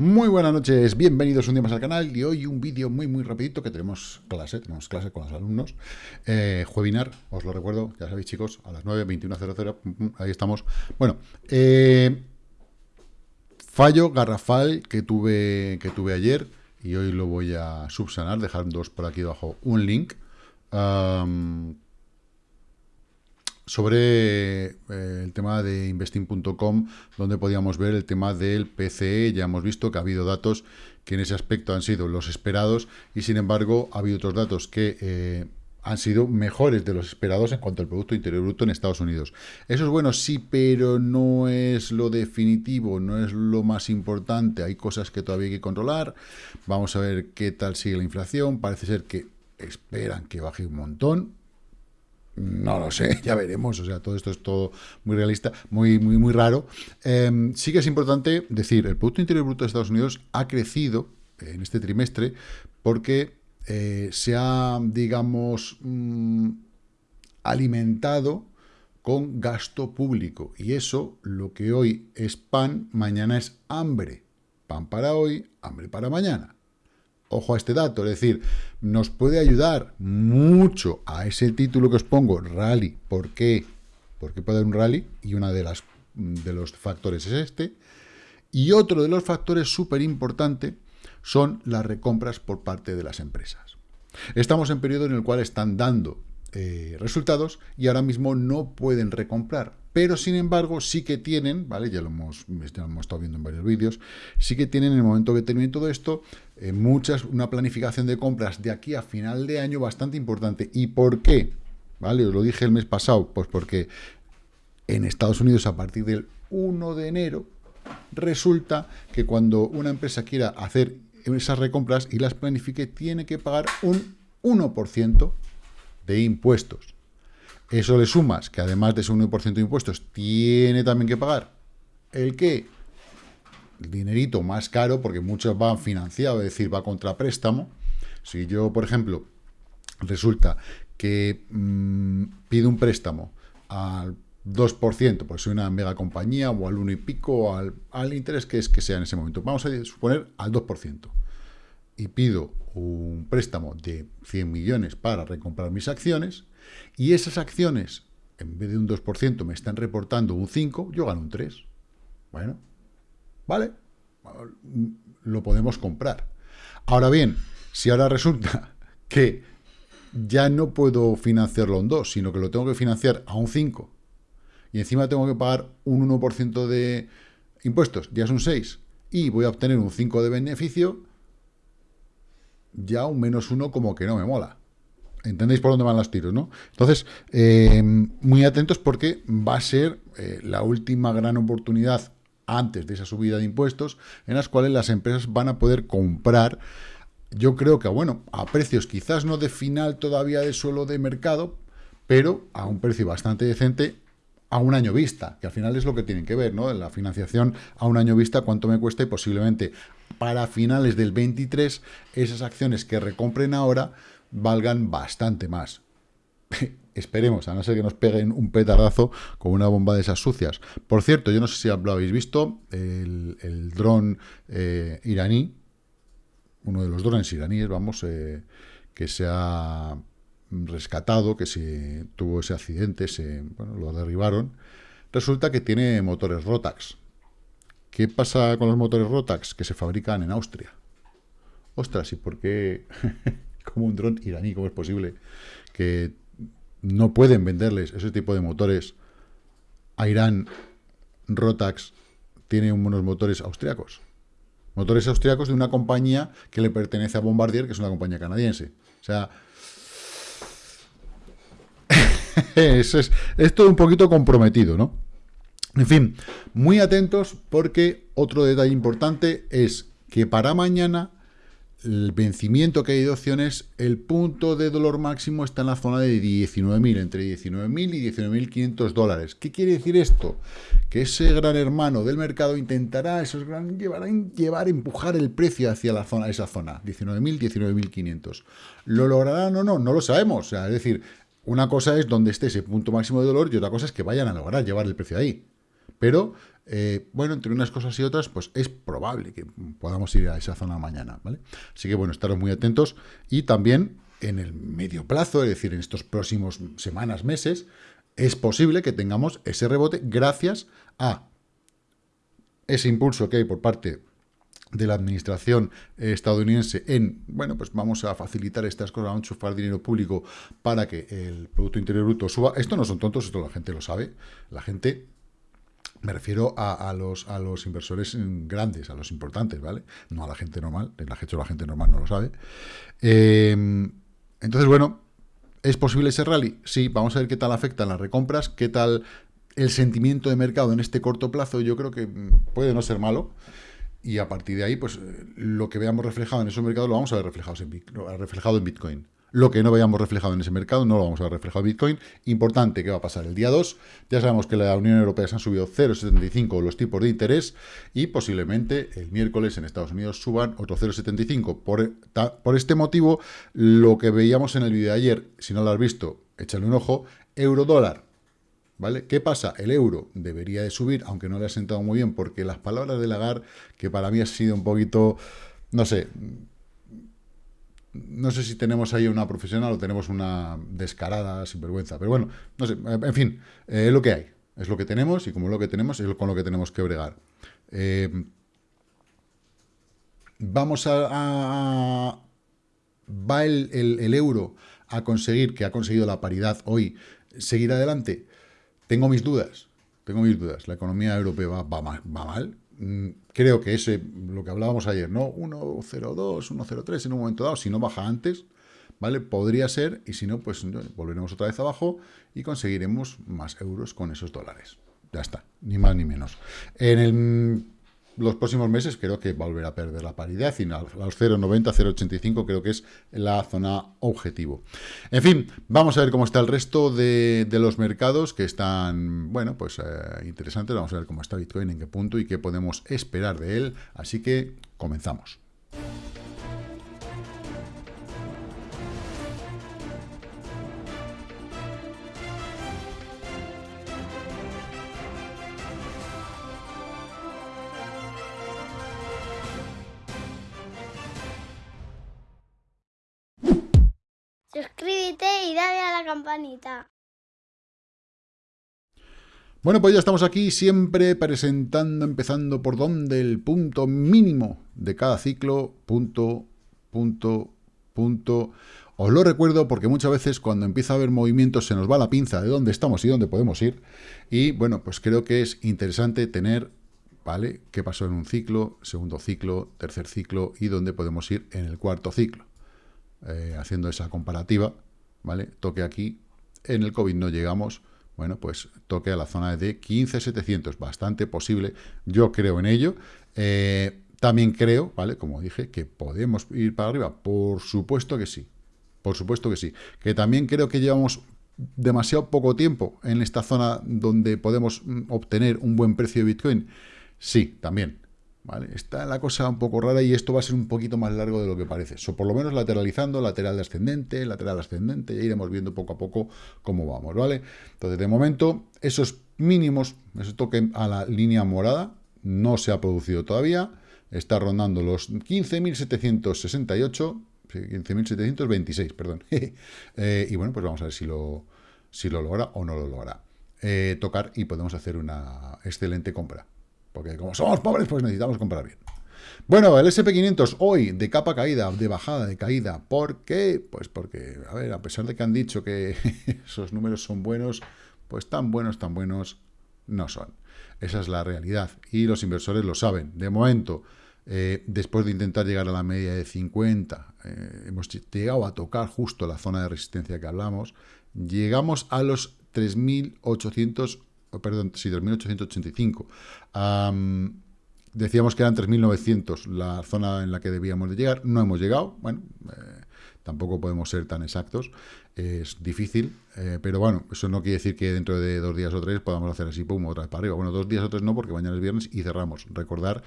Muy buenas noches, bienvenidos un día más al canal y hoy un vídeo muy muy rapidito que tenemos clase, tenemos clase con los alumnos, eh, os lo recuerdo, ya sabéis chicos, a las 9, 21.00, ahí estamos. Bueno, eh, fallo garrafal que tuve, que tuve ayer y hoy lo voy a subsanar, dejando por aquí abajo un link sobre eh, el tema de investing.com, donde podíamos ver el tema del PCE. Ya hemos visto que ha habido datos que en ese aspecto han sido los esperados y, sin embargo, ha habido otros datos que eh, han sido mejores de los esperados en cuanto al Producto Interior Bruto en Estados Unidos. Eso es bueno, sí, pero no es lo definitivo, no es lo más importante. Hay cosas que todavía hay que controlar. Vamos a ver qué tal sigue la inflación. Parece ser que esperan que baje un montón no lo sé, ya veremos. O sea, todo esto es todo muy realista, muy, muy, muy raro. Em, sí que es importante decir, el Producto Interior Bruto de Estados Unidos ha crecido en este trimestre porque eh, se ha, digamos, mm, alimentado con gasto público. Y eso, lo que hoy es pan, mañana es hambre. Pan para hoy, hambre para mañana. Ojo a este dato, es decir, nos puede ayudar mucho a ese título que os pongo, rally. ¿Por qué? Porque puede haber un rally y uno de, de los factores es este. Y otro de los factores súper importante son las recompras por parte de las empresas. Estamos en periodo en el cual están dando eh, resultados y ahora mismo no pueden recomprar. Pero, sin embargo, sí que tienen, ¿vale? Ya lo hemos, hemos estado viendo en varios vídeos, sí que tienen en el momento que termine todo esto, eh, muchas, una planificación de compras de aquí a final de año bastante importante. ¿Y por qué? ¿Vale? Os lo dije el mes pasado, pues porque en Estados Unidos a partir del 1 de enero resulta que cuando una empresa quiera hacer esas recompras y las planifique, tiene que pagar un 1% de impuestos. Eso le sumas que además de ese 1% de impuestos tiene también que pagar el que el dinerito más caro, porque muchos van financiados, es decir, va contra préstamo. Si yo, por ejemplo, resulta que mm, pido un préstamo al 2%, pues soy una mega compañía, o al 1 y pico, o al, al interés que es que sea en ese momento. Vamos a suponer al 2% y pido un préstamo de 100 millones para recomprar mis acciones, y esas acciones, en vez de un 2%, me están reportando un 5%, yo gano un 3%. Bueno, ¿vale? Lo podemos comprar. Ahora bien, si ahora resulta que ya no puedo financiarlo a un 2, sino que lo tengo que financiar a un 5, y encima tengo que pagar un 1% de impuestos, ya es un 6, y voy a obtener un 5 de beneficio, ya un menos uno como que no me mola. ¿Entendéis por dónde van los tiros, no? Entonces, eh, muy atentos porque va a ser eh, la última gran oportunidad antes de esa subida de impuestos en las cuales las empresas van a poder comprar, yo creo que, bueno, a precios quizás no de final todavía de suelo de mercado, pero a un precio bastante decente a un año vista, que al final es lo que tienen que ver, ¿no? La financiación a un año vista, cuánto me cuesta y posiblemente para finales del 23 esas acciones que recompren ahora valgan bastante más. Esperemos, a no ser que nos peguen un petardazo con una bomba de esas sucias. Por cierto, yo no sé si lo habéis visto, el, dron eh, iraní, uno de los drones iraníes, vamos, eh, que se ha rescatado, que se tuvo ese accidente, se, bueno, lo derribaron, resulta que tiene motores Rotax. ¿Qué pasa con los motores Rotax? Que se fabrican en Austria. Ostras, ¿y por qué como un dron iraní? ¿Cómo es posible que no pueden venderles ese tipo de motores a Irán? Rotax tiene unos motores austriacos. Motores austriacos de una compañía que le pertenece a Bombardier, que es una compañía canadiense. O sea, es, todo un poquito comprometido, ¿no? En fin, muy atentos porque otro detalle importante es que para mañana el vencimiento que hay de opciones, el punto de dolor máximo está en la zona de 19.000, entre 19.000 y 19.500 dólares. ¿Qué quiere decir esto? Que ese gran hermano del mercado intentará esos gran, llevar, llevar, empujar el precio hacia la zona, esa zona, 19.000, 19.500. ¿Lo lograrán o no? No lo sabemos. Es decir, una cosa es donde esté ese punto máximo de dolor y otra cosa es que vayan a lograr llevar el precio ahí. Pero, eh, bueno, entre unas cosas y otras, pues es probable que podamos ir a esa zona mañana, ¿vale? Así que, bueno, estaros muy atentos y también en el medio plazo, es decir, en estos próximos semanas, meses, es posible que tengamos ese rebote gracias a ese impulso que hay por parte de la administración estadounidense en, bueno, pues vamos a facilitar estas cosas, vamos a enchufar dinero público para que el Producto Interior Bruto suba. Esto no son tontos, esto la gente lo sabe. La gente, me refiero a, los, a los inversores grandes, a los importantes, ¿vale? No a la gente normal, la gente, la gente normal no lo sabe. Em, entonces, bueno, ¿es posible ese rally? Sí, vamos a ver qué tal afectan las recompras, qué tal el sentimiento de mercado en este corto plazo, yo creo que puede no ser malo y a partir de ahí, pues lo que veamos reflejado en esos mercados lo vamos a ver reflejado en, reflejado en Bitcoin. Lo que no veamos reflejado en ese mercado no lo vamos a ver reflejado en Bitcoin. Importante, ¿qué va a pasar? El día 2 ya sabemos que la Unión Europea se han subido 0,75 los tipos de interés y posiblemente el miércoles en Estados Unidos suban otro 0,75. Por, por este motivo, lo que veíamos en el vídeo de ayer, si no lo has visto, échale un ojo, euro dólar ¿Vale? ¿Qué pasa? El euro debería de subir, aunque no le ha sentado muy bien, porque las palabras de Lagarde, que para mí ha sido un poquito, no sé, no sé si tenemos ahí una profesional o tenemos una descarada sinvergüenza, pero bueno, no sé, en fin, eh, es lo que hay, es lo que tenemos y como lo que tenemos es con lo que tenemos que bregar. Eh, vamos a, ¿Va el euro a conseguir, que ha conseguido la paridad hoy, seguir adelante? Tengo mis dudas, tengo mis dudas. La economía europea va, mal, mm, Creo que ese, lo que hablábamos ayer, ¿no? 1.02, 1.03 en un momento dado, si no baja antes, ¿vale? Podría ser, y si no, pues volveremos otra vez abajo y conseguiremos más euros con esos dólares. Ya está, ni más ni menos. En el los próximos meses creo que volverá a perder la paridad y a los 0,90, 0,85 creo que es la zona objetivo. En fin, vamos a ver cómo está el resto de, los mercados que están, bueno, pues eh, interesantes. Vamos a ver cómo está Bitcoin, en qué punto y qué podemos esperar de él. Así que comenzamos. Campanita. Bueno, pues ya estamos aquí siempre presentando, empezando por donde el punto mínimo de cada ciclo, punto, punto, punto. Os lo recuerdo porque muchas veces cuando empieza a haber movimientos se nos va la pinza de dónde estamos y dónde podemos ir. Y bueno, pues creo que es interesante tener, ¿vale? ¿Qué pasó en un ciclo, segundo ciclo, tercer ciclo y dónde podemos ir en el cuarto ciclo? Eh, haciendo esa comparativa, ¿vale? Toque aquí, en el COVID no llegamos, bueno, pues toque a la zona de 15.700, bastante posible, yo creo en ello. Eh, también creo, ¿vale? Como dije, que podemos ir para arriba, por supuesto que sí, por supuesto que sí. Que también creo que llevamos demasiado poco tiempo en esta zona donde podemos mm, obtener un buen precio de Bitcoin, sí, también. Está la cosa un poco rara y esto va a ser un poquito más largo de lo que parece. Por lo menos lateralizando, lateral ascendente, lateral ascendente, ya iremos viendo poco a poco cómo vamos, ¿vale? Entonces, de momento, esos mínimos, ese toque a la línea morada, no se ha producido todavía, está rondando los 15.768, 15.726, perdón. Eh, y bueno, pues vamos a ver si lo, si lo logra o no lo logra. Eh, tocar y podemos hacer una excelente compra. Porque como somos pobres, pues necesitamos comprar bien. Bueno, el SP500 hoy de capa caída, de bajada, de caída. ¿Por qué? Pues porque, a ver, a pesar de que han dicho que esos números son buenos, pues tan buenos, tan buenos no son. Esa es la realidad. Y los inversores lo saben. De momento, eh, después de intentar llegar a la media de 50, eh, hemos llegado a tocar justo la zona de resistencia que hablamos. Llegamos a los 3.800 perdón, sí, 3.885. decíamos que eran 3.900 la zona en la que debíamos de llegar, no hemos llegado, bueno, eh, tampoco podemos ser tan exactos, es difícil, eh, pero bueno, eso no quiere decir que dentro de dos días o tres podamos hacer así, pum, otra vez para arriba. Bueno, dos días o tres no, porque mañana es viernes y cerramos. Recordar,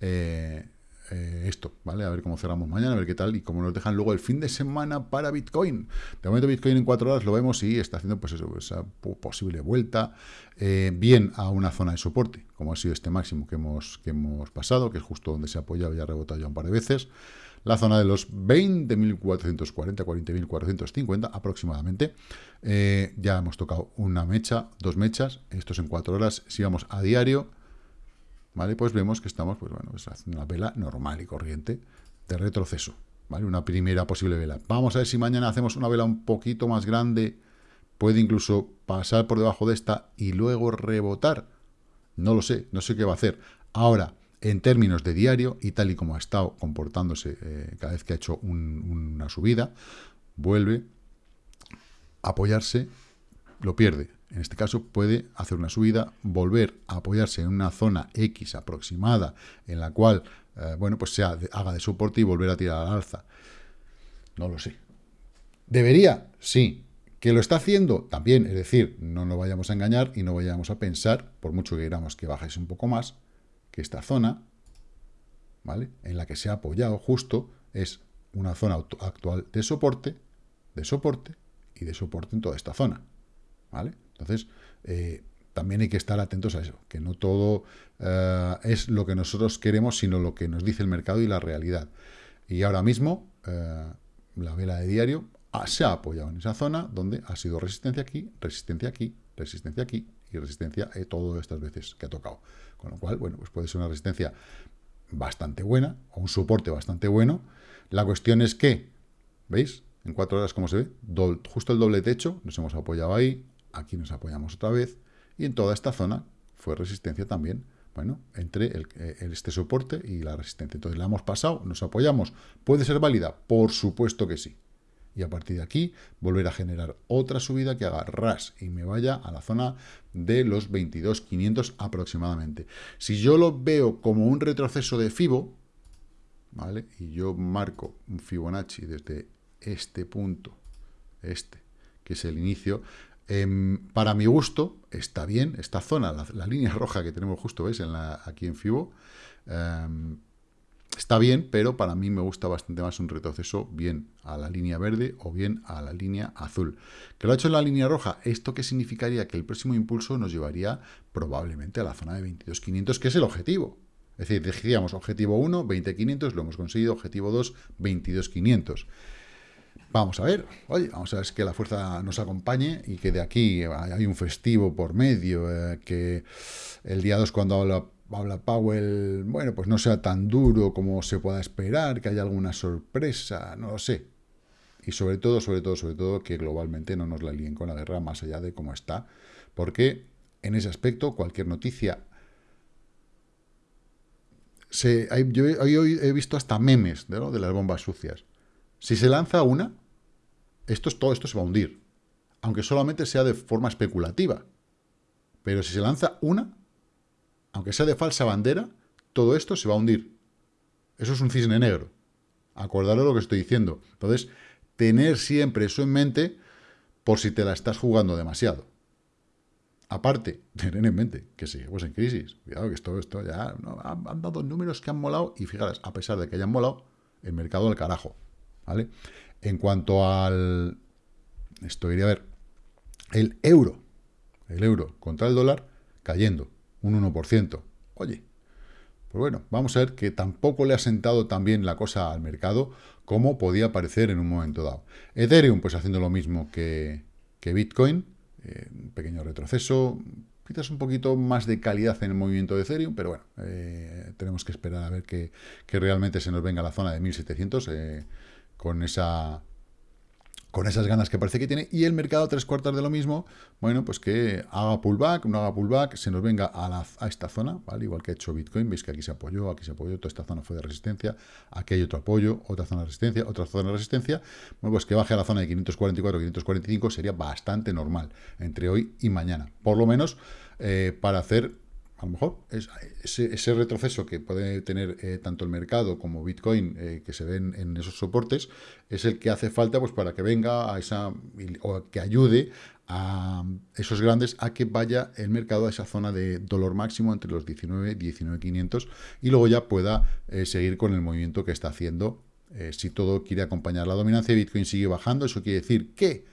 eh, eh, esto, ¿vale? A ver cómo cerramos mañana, a ver qué tal y cómo nos dejan luego el fin de semana para Bitcoin. De momento Bitcoin en cuatro horas lo vemos y está haciendo pues eso, esa posible vuelta eh, bien a una zona de soporte, como ha sido este máximo que hemos, que hemos pasado, que es justo donde se ha apoyado y ha rebotado ya un par de veces. La zona de los 20.440, 40.450 aproximadamente. Eh, ya hemos tocado una mecha, dos mechas, estos en cuatro horas. Si vamos a diario, ¿vale? Pues vemos que estamos, pues bueno, pues haciendo una vela normal y corriente de retroceso, ¿vale? Una primera posible vela. Vamos a ver si mañana hacemos una vela un poquito más grande, puede incluso pasar por debajo de esta y luego rebotar. No lo sé, no sé qué va a hacer. Ahora, en términos de diario, y tal y como ha estado comportándose eh, cada vez que ha hecho una subida, vuelve a apoyarse, lo pierde, en este caso puede hacer una subida, volver a apoyarse en una zona X aproximada, en la cual, eh, bueno, pues sea, haga de soporte y volver a tirar al alza. No lo sé. ¿Debería? Sí. ¿Que lo está haciendo? También. Es decir, no nos vayamos a engañar y no vayamos a pensar, por mucho que queramos que bajes un poco más, que esta zona, ¿vale? En la que se ha apoyado justo, es una zona actual de soporte, de soporte y de soporte en toda esta zona, ¿vale? Entonces, eh, también hay que estar atentos a eso, que no todo eh, es lo que nosotros queremos, sino lo que nos dice el mercado y la realidad. Y ahora mismo, eh, la vela de diario se ha apoyado en esa zona donde ha sido resistencia aquí, resistencia aquí, resistencia aquí y resistencia todas estas veces que ha tocado. Con lo cual, bueno, pues puede ser una resistencia bastante buena o un soporte bastante bueno. La cuestión es que, ¿veis? En cuatro horas, ¿cómo se ve? justo el doble techo, nos hemos apoyado ahí, aquí nos apoyamos otra vez, y en toda esta zona fue resistencia también, bueno, entre eh, este soporte y la resistencia. Entonces la hemos pasado, nos apoyamos. ¿Puede ser válida? Por supuesto que sí. Y a partir de aquí, volver a generar otra subida que haga ras y me vaya a la zona de los 22.500 aproximadamente. Si yo lo veo como un retroceso de FIBO, ¿vale? Y yo marco un Fibonacci desde este punto, este, que es el inicio, Em, para mi gusto, está bien, esta zona, la, línea roja que tenemos justo, ¿veis? En la, aquí en FIBO, em, está bien, pero para mí me gusta bastante más un retroceso bien a la línea verde o bien a la línea azul. Que lo ha hecho en la línea roja, ¿esto qué significaría? Que el próximo impulso nos llevaría probablemente a la zona de 22.500, que es el objetivo. Es decir, decíamos objetivo 1, 20.500, lo hemos conseguido, objetivo 2, 22.500. Vamos a ver, oye, vamos a ver que la fuerza nos acompañe y que de aquí hay un festivo por medio, eh, que el día 2 cuando habla, habla Powell, bueno, pues no sea tan duro como se pueda esperar, que haya alguna sorpresa, no lo sé. Y sobre todo, sobre todo, sobre todo, que globalmente no nos la líen con la guerra más allá de cómo está, porque en ese aspecto cualquier noticia... Se, yo hoy he visto hasta memes de las bombas sucias. Si se lanza una, esto, todo esto se va a hundir. Aunque solamente sea de forma especulativa. Pero si se lanza una, aunque sea de falsa bandera, todo esto se va a hundir. Eso es un cisne negro. Acordaros lo que estoy diciendo. Entonces, tener siempre eso en mente por si te la estás jugando demasiado. Aparte, tener en mente que seguimos en crisis. Cuidado que esto, esto ya han, han, dado números que han molado y fijaros, a pesar de que hayan molado, el mercado al carajo. ¿Vale? En cuanto al... Esto iría a ver. El euro. El euro contra el dólar cayendo un 1%. Oye, pues bueno, vamos a ver que tampoco le ha sentado tan bien la cosa al mercado como podía parecer en un momento dado. Ethereum, pues haciendo lo mismo que, Bitcoin, eh, un pequeño retroceso, quizás un poquito más de calidad en el movimiento de Ethereum, pero bueno, eh, tenemos que esperar a ver que, que, realmente se nos venga la zona de 1700. Eh, con esa con esas ganas que parece que tiene, y el mercado tres cuartas de lo mismo, bueno, pues que haga pullback, no haga pullback, se nos venga a, a, esta zona, ¿vale? Igual que ha hecho Bitcoin, veis que aquí se apoyó, aquí se apoyó, toda esta zona fue de resistencia, aquí hay otro apoyo, otra zona de resistencia, otra zona de resistencia, bueno, pues que baje a la zona de 544, 545 sería bastante normal entre hoy y mañana, por lo menos eh, para hacer a lo mejor es, ese, retroceso que puede tener eh, tanto el mercado como Bitcoin, eh, que se ven en esos soportes, es el que hace falta pues, para que venga a esa, o que ayude a esos grandes a que vaya el mercado a esa zona de dolor máximo entre los 19 y 19.500 y luego ya pueda eh, seguir con el movimiento que está haciendo. si todo quiere acompañar la dominancia, Bitcoin sigue bajando, eso quiere decir que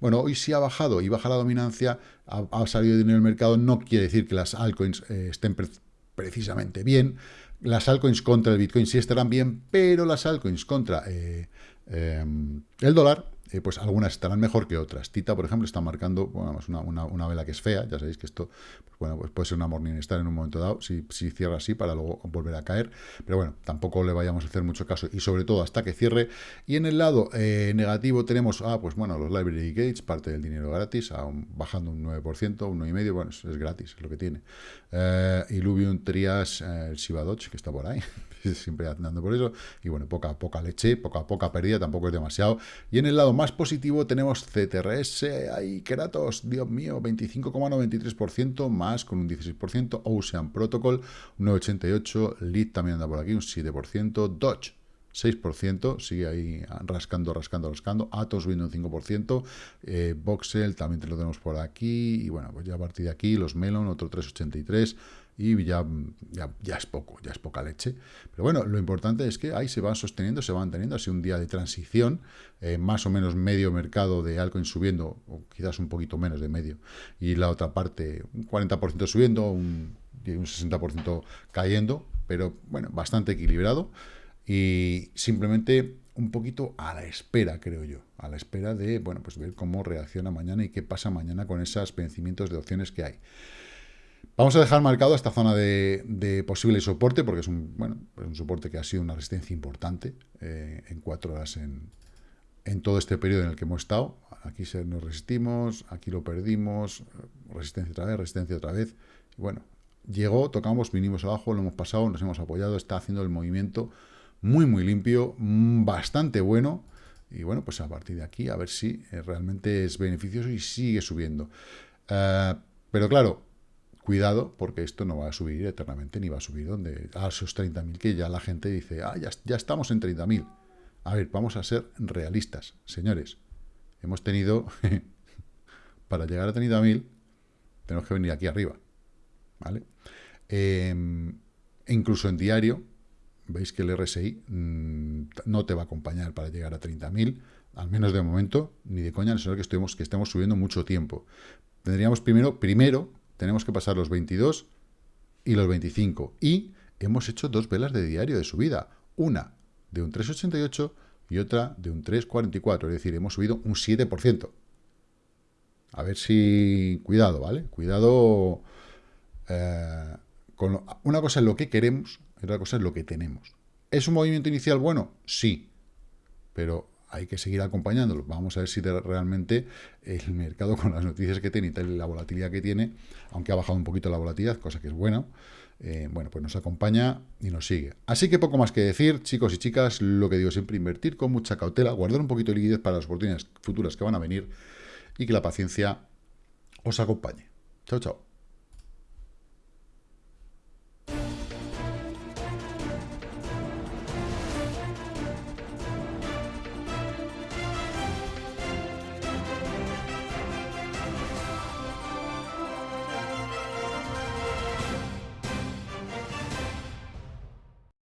bueno, hoy sí ha bajado y baja la dominancia, ha, salido dinero del mercado, no quiere decir que las altcoins eh, estén precisamente bien. Las altcoins contra el Bitcoin sí estarán bien, pero las altcoins contra eh, eh, el dólar eh, pues algunas estarán mejor que otras. Tita, por ejemplo, está marcando una, una, vela que es fea, ya sabéis que esto pues bueno, pues puede ser una morning star en un momento dado, si, si, cierra así para luego volver a caer, pero bueno, tampoco le vayamos a hacer mucho caso, y sobre todo hasta que cierre. Y en el lado eh, negativo tenemos, ah, pues bueno, los library gates, parte del dinero gratis, bajando un 9%, un 9,5%, bueno, es, gratis, es lo que tiene. Eh, Trias, eh, el Shiba que está por ahí, siempre andando por eso, y bueno, poca, poca leche, poca, poca pérdida, tampoco es demasiado. Y en el lado más positivo tenemos CTRS, ahí Keratos, Dios mío, 25,93%, más con un 16%, Ocean Protocol, un 9,88%, Lead también anda por aquí, un 7%, Dodge, 6%, sigue ahí rascando, rascando, rascando, Atos viendo un 5%, eh, Voxel también te lo tenemos por aquí, y bueno, pues ya a partir de aquí, los Melon, otro 3,83%, y ya, ya, es poco, ya es poca leche. Pero bueno, lo importante es que ahí se van sosteniendo, se van teniendo así un día de transición, eh, más o menos medio mercado de altcoins subiendo, o quizás un poquito menos de medio, y la otra parte un 40% subiendo, un, un 60% cayendo, pero bueno, bastante equilibrado y simplemente un poquito a la espera, creo yo, a la espera de, bueno, pues ver cómo reacciona mañana y qué pasa mañana con esos vencimientos de opciones que hay. Vamos a dejar marcado esta zona de, posible soporte, porque es un, bueno, un soporte que ha sido una resistencia importante eh, en cuatro horas en, todo este periodo en el que hemos estado. Aquí nos resistimos, aquí lo perdimos, resistencia otra vez, resistencia otra vez. Bueno, llegó, tocamos, vinimos abajo, lo hemos pasado, nos hemos apoyado, está haciendo el movimiento muy, muy limpio, mm, bastante bueno. Y bueno, pues a partir de aquí, a ver si eh, realmente es beneficioso y sigue subiendo. Eh, pero claro, Cuidado, porque esto no va a subir eternamente, ni va a subir donde a esos 30.000 que ya la gente dice, ah, ya, ya estamos en 30.000. A ver, vamos a ser realistas, señores. Hemos tenido, para llegar a 30.000, tenemos que venir aquí arriba, ¿vale? Em, e incluso en diario, veis que el RSI mm, no te va a acompañar para llegar a 30.000, al menos de momento, ni de coña, sino que estemos, que estemos subiendo mucho tiempo. Tendríamos primero, primero tenemos que pasar los 22 y los 25. Y hemos hecho dos velas de diario de subida. Una de un 3,88 y otra de un 3,44. Es decir, hemos subido un 7%. A ver si... Cuidado, ¿vale? Cuidado... Eh, una cosa es lo que queremos y otra cosa es lo que tenemos. ¿Es un movimiento inicial bueno? Sí. Pero hay que seguir acompañándolo. Vamos a ver si realmente el mercado, con las noticias que tiene y la volatilidad que tiene, aunque ha bajado un poquito la volatilidad, cosa que es buena, eh, bueno, pues nos acompaña y nos sigue. Así que poco más que decir, chicos y chicas, lo que digo siempre, invertir con mucha cautela, guardar un poquito de liquidez para las oportunidades futuras que van a venir y que la paciencia os acompañe. Chao, chao.